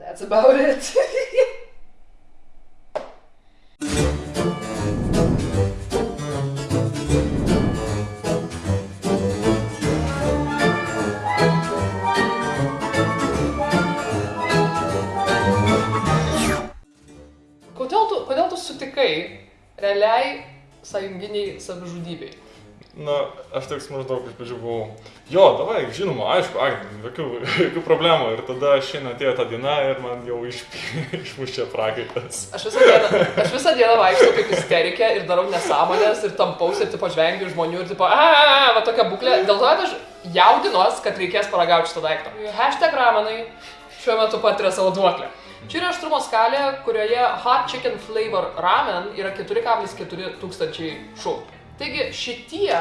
That's about it. kodėl, tu, sutikai realiai sąjunginiai savižudybei? Na, aš toks maždaug iš pradžių buvau, jo, davai, žinoma, aišku, ai, jokių, jokių problemų. Ir tada šiandien atėjo ta diena ir man jau iš, išmušė prakaitas. Aš visą dieną, aš visą dieną vaikštau kaip isterikė ir darau nesąmonės ir tampausi ir tipo žvengiu žmonių ir tipo, a, va tokia būklė. Dėl to kad aš jaudinuos, kad reikės paragauti šitą daiktą. Hashtag ramenai šiuo metu patiria savo duoklę. Čia yra aštrumo skalė, kurioje hot chicken flavor ramen yra 4,4 tūkstančiai šu. Taigi šitie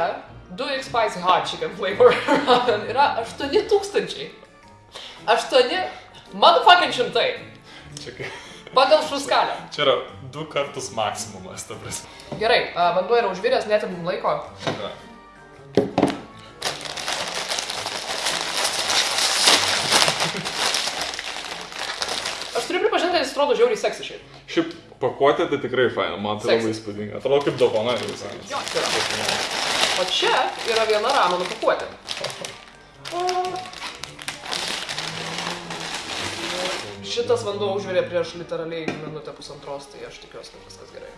2x spicy hot chicken flavor ramen yra 8 tūkstančiai. 8 motherfucking šimtai. Čia, kai- Pagal šių skalę. čia yra du kartus maksimumas, ta prasme. Gerai, vanduo yra užviręs, netimim laiko. Na. Aš turiu pripažinti, kad jis atrodo žiauriai seksišiai. Šiaip pakuotė tai tikrai faina, man tai Seksi. labai įspūdinga. Atrodo kaip dovana visai. Jo, čia yra. O čia yra viena ramenų pakuotė. Šitas vanduo užvirė prieš literaliai minutę pusantros, tai aš tikiuosi, kad viskas gerai.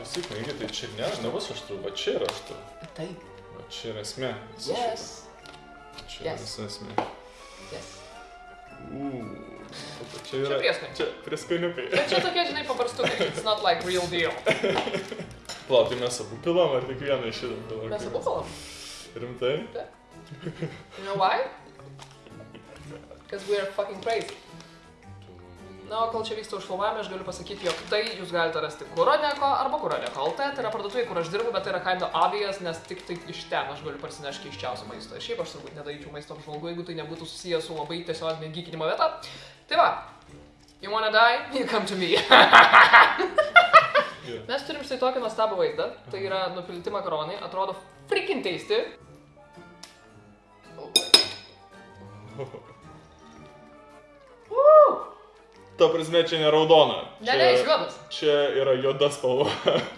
Visi knygai, tai čia ne, nebus aštru, va čia yra aštru. Taip. Va čia yra esmė. Yes. šito. Čia yra Yes. visa esmė. yes. Uuu. Čia Čia yra. prieskoniai. Čia prieskoniukai. Bet čia tokie, žinai, paprastukai. It's not like real deal. Plau, tai mes abu pilam ar tik vieną iš šitą pilam? Mes abu kalam. Rimtai? You know why? Because we are fucking crazy. Na, o kol čia vyksta užfilmavimai, aš galiu pasakyti, jog tai jūs galite rasti Kuroneko arba Kuroneko LT, tai yra parduotuvė, kur aš dirbu, bet tai yra kind of obvious, nes tik tai iš ten aš galiu parsinešti keiščiausią maistą. Šiaip aš turbūt nedaryčiau maisto apžvalgų, jeigu tai nebūtų susijęs su labai tiesioginė gykinimo vieta. Tai va, you wanna die, you come to me. Mes turim štai tokį nuostabų vaizdą, tai yra nupilti makaronai, atrodo freaking tasty. Ta prasme, čia ne raudona. Ne, ne, iš juodas. Čia yra juoda spalva.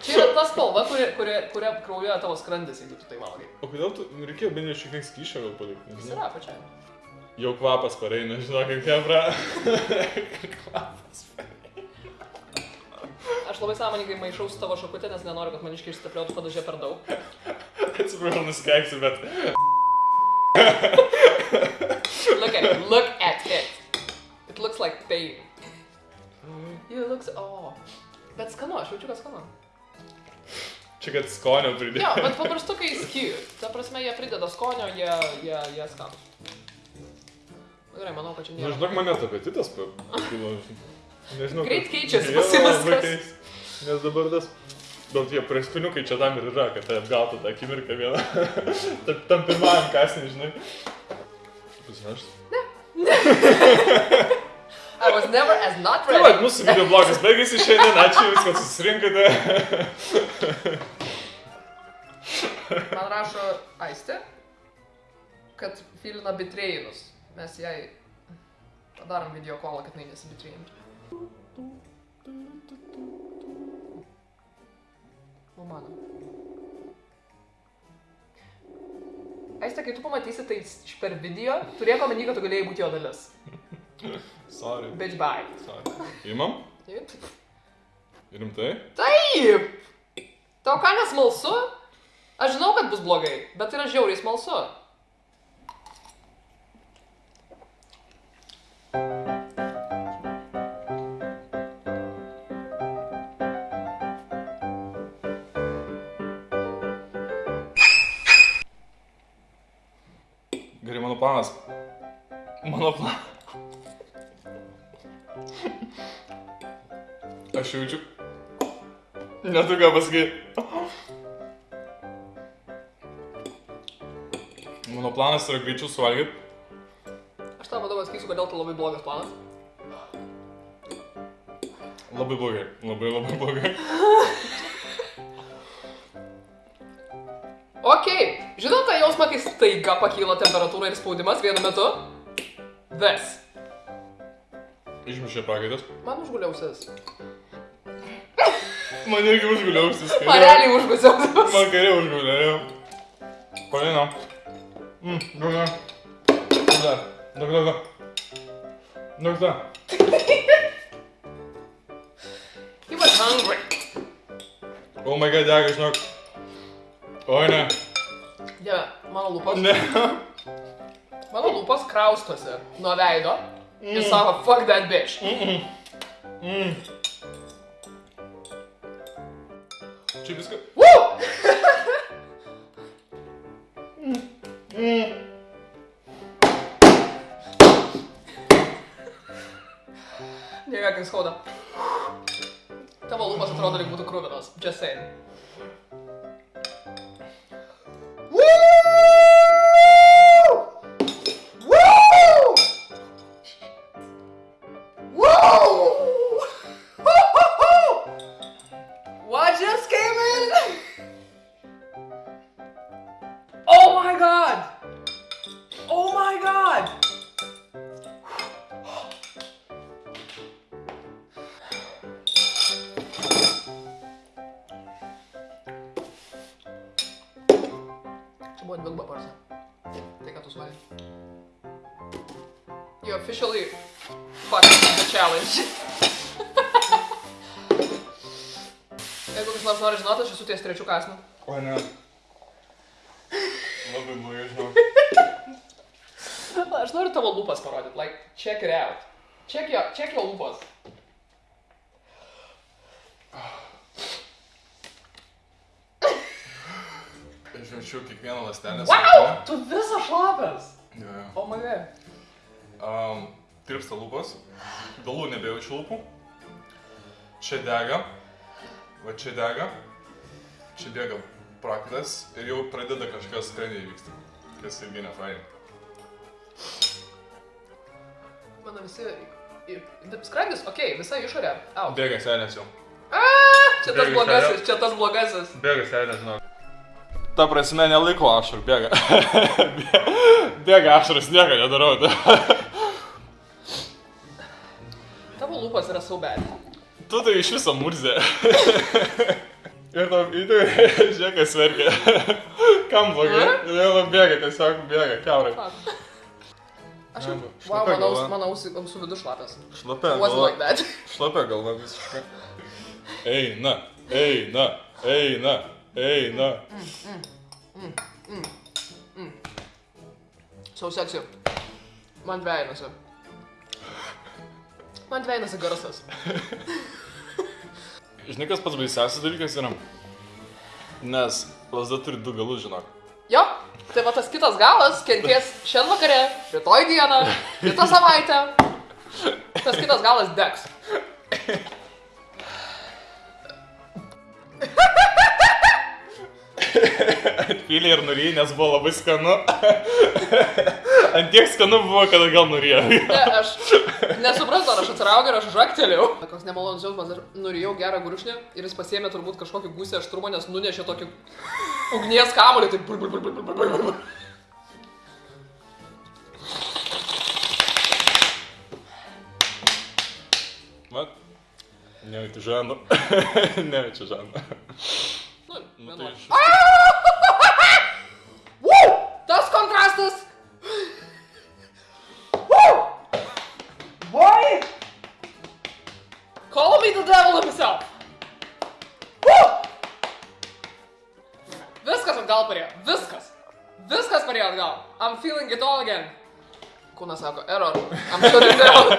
Čia yra ta spalva, kuria, kuria, kuria kraujuoja tavo skrandis, jeigu tu tai valgai. O kodėl tu reikėjo bent jau šiek tiek skyšio gal palikti? Jis yra pačiai. Jau kvapas pareina, žinok, kaip kebra. Aš labai sąmoningai maišau su tavo šakutė, nes nenoriu, kad maniškiai išstiprėtų padažė per daug. Atsiprašau, nusikeiksiu, bet... Look at it, look at it. It looks like pain. You looks, oh. Bet skanu, aš jaučiu, kad skanu. Čia kad skonio pridėjo. Jo, bet paprastukai skyrių. Ta prasme, jie prideda skonio, jie, jie, jie skanu. Gerai, manau, kad čia Nu, nėra. žinok, man net apetitas pakilo. Nežinau. Greit keičiasi Jo, pas juos labai tas. keis. Nes dabar tas... Bet tie prieskoniukai čia tam ir yra, kad tai atgautų tą akimirką vieną. Tam- tam pirmajam kasnį, žinai. Pusneš. I was never as not Tai va, ready. mūsų video blogas baigėsi šiandien. Ačiū Jums, kad susirinkote. Man rašo Aistė, kad filina bitrėjinus. Mes jai padarom video kolą, kad jinai nesibitrėjintų. O mano. Aistė, kai tu pamatysi tai per video, turėk omeny, kad tu galėjai būti jo dalis. Sorry. Bitch bye. Sorry. Imam? Taip. Rimtai? Taip! Tau ką nesmalsu? Aš žinau, kad bus blogai, bet tai yra žiauriai smalsu. Gerai, mano planas. Mano planas. Aš jaučiu. Netu ką pasakyti. Mano planas yra greičiau suvalgyti. Aš tau vadovas sakysiu, kodėl tai labai blogas planas. Labai blogai. Labai labai blogai. Ok, žinot tą jausmą, kai staiga pakyla temperatūra ir spaudimas vienu metu? Ves. Išmušė prakaitas. Man užguliausias. Man irgi užguliausis. Man realiai užguliausias. Man kairė užgulė, jau. Paina. Mm, daug dar. Daug dar. Daug dar. Daug dar. He was hungry. Oh my god, dega, žinok. Oi, ne. Dieve, mano lūpos. Ne. Mano lūpos kraustosi nuo veido. Ir sako, fuck that bitch. Mm. Čia Lijevega in shoda. Ta voluma. Just saying. Just came in? You officially fucked the challenge. Jeigu kas nors nori žinoti, aš esu ties trečių kasnų. Oi, ne. Labai blogai, žinok. Aš noriu tavo lūpas parodyti. Like, check it out. Check your, check your lūpas. Aš jaučiu kiekvieną lastelę. Wow! Tu visas šlapias. Jo, jo. Oh my god. Um, tirpsta lūpos. Galų nebejaučiu lūpų. Čia dega. Va čia dega. Čia dega praktas ir jau pradeda kažkas skrandį vykti. Kas irgi ne fain. Mano visi... Skrandis, okei, okay, visa išorė. Au. Bėga senės jau. A, čia tas blogasis, čia tas blogasis. Bėga senės, žinau. Ta prasme, nelaiko ašarų, bėga. bėga ašaras, nieko nedarau. Yra so bad. tu tai iš viso murzė. Ir tam, į tai, žiūrėk, kas verkia. Kam blogai? Ir jau bėga, tiesiog bėga, keurai. Aš jau... Wow, mano, mano ausų, vidus šlapias. Šlapia Wasn't galva. like that. Šlapia galva visiškai. Eina, eina, eina, eina. So sexy. Man dvejinasi. Man dvejinasi garsas. Žinai, kas pats baisiausias dalykas yra? Nes lasda turi du galus, žinok. Jo, tai va tas kitas galas kenties šiandien vakare, rytoj dieną, kitą savaitę. Tas kitas galas degs. Pylė ir nuryja, nes buvo labai skanu. Ant tiek skanu buvo, kad gal nuryja. Ne, aš nesuprantu, ar aš atsiraugiu ir aš žaktelėjau. Koks nemalonus jausmas, aš nurijau gerą gurkšnį ir jis pasėmė turbūt kažkokį gusį aštrumą, nes nunešė tokį ugnies kamolį. Tai bul, bul, bul, bul, bul, bul, bul. Mat? Nejauti žando. Nejauti žando. Nu, Nu, tai iš... Viskas. Parėjo atgal. I'm feeling it all again. Kūnas sako, error. I'm shutting down.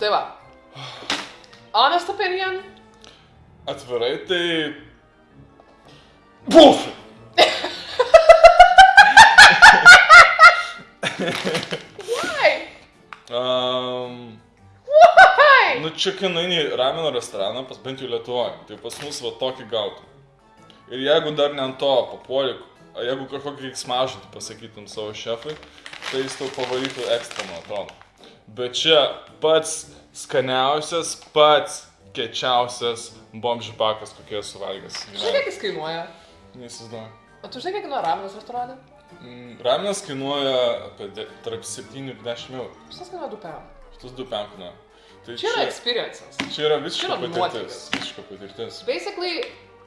tai va. Honest opinion. Atvirai, tai... Bullshit! Why? Um, Why? nu čia, kai nueini į ramino restoraną, pas bent jau Lietuvoje, tai pas mus va tokį gautų. Ir jeigu dar ne ant to papuoli, jeigu kažkokį smažinti pasakytum savo šefui, tai jis tau pavarytų ekstra, man atrodo. Bet čia pats skaniausias, pats kečiausias bomžipakas, kokie esu valgęs. Žinai, kiek jis kainuoja? Neįsivaizduoju. O tu žinai, kiek kainuoja ramenas restorane? Mm, Raminas kainuoja apie de, tarp 7 ir 10 eurų. Visas kainuoja 2 pem. Šitas 2 pem kainuoja. Tai Čia yra experiences. čia yra visiška čia patirtis. Visiška patirtis. Basically,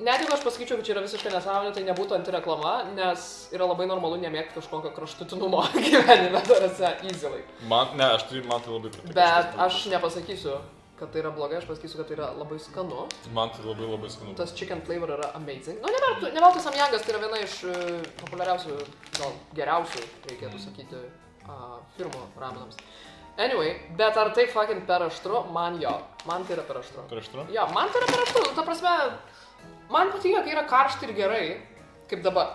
net jeigu aš pasakyčiau, kad čia yra visiškai nesąmonė, tai nebūtų antireklama, nes yra labai normalu nemėgti kažkokio kraštutinumo gyvenime, tarsi, easily. Man, ne, aš tai, man tai labai patinka. Bet aš nepasakysiu, kad tai yra blogai, aš pasakysiu, kad tai yra labai skanu. Man tai labai labai skanu. Tas chicken flavor yra amazing. Nu, neveltui, neveltui Samjangas tai yra viena iš uh, populiariausių, gal geriausių, reikėtų sakyti, uh, firmų ramenams. Anyway, bet ar tai fucking per aštru? Man jo. Man tai yra per aštru. Prieš tu? Jo, man tai yra per aštru. Ta prasme, man patinka, kai yra karšta ir gerai, kaip dabar.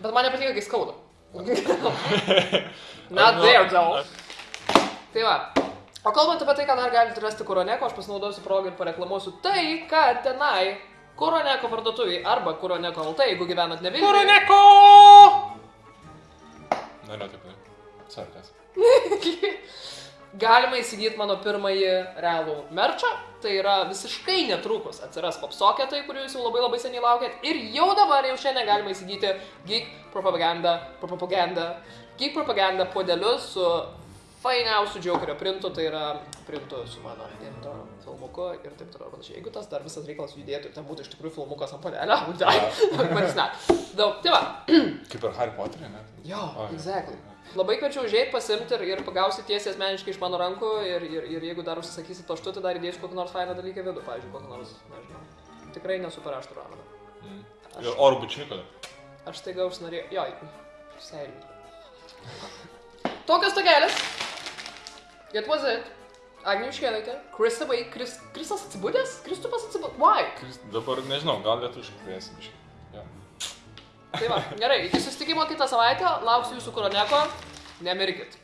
Bet man nepatinka, kai skauda. Not there, though. Tai va. O kalbant apie tai, ką dar galite rasti Kuroneko, aš pasinaudosiu progą ir pareklamuosiu tai, kad tenai Kuroneko parduotuviai arba Kuroneko LT, jeigu gyvenat ne Vilniuje. Kuroneko! Na, ne, taip, taip. Sarkas. Galima įsigyti mano pirmąjį realų merčą, tai yra visiškai netrukus atsiras popsoketai, kurių jūs jau labai labai seniai laukėt. Ir jau dabar, jau šiandien galima įsigyti Geek Propaganda, propaganda, Geek Propaganda podelius su fainiausiu Jokerio printu, tai yra printu su mano intro filmuku ir taip toliau panašiai. Jeigu tas dar visas reikalas judėtų ir ten būtų iš tikrųjų filmukas ant podelio, tai manis ne. Daug, tai va. Kaip ir Harry Potterį, ne? Jo, O, jo. exactly. Labai kviečiu užėjti, pasimti ir, ir pagausi tiesiai asmeniškai iš mano rankų ir, ir, ir jeigu dar užsisakysi paštu, tai dar įdėsiu kokį nors fainą dalyką vidų, pavyzdžiui, kokį nors, nežinau. Tikrai nesu per aštrų rameną. Mm. Aš- Ir oro bučiuką. Aš taiga užsinorėjau, jo, serijų. Tokios togelės. It was it. Agnių iškėlėte. Chris away. Chris, Krisas atsibūdęs? Kristupas atsibūdęs. Why? Kris- Dabar nežinau, gal lietuviškai kviesim biškai. Ja. Tai va, gerai, iki susitikimo kitą savaitę. Lauksiu jūsų koroneko. Nemirkit.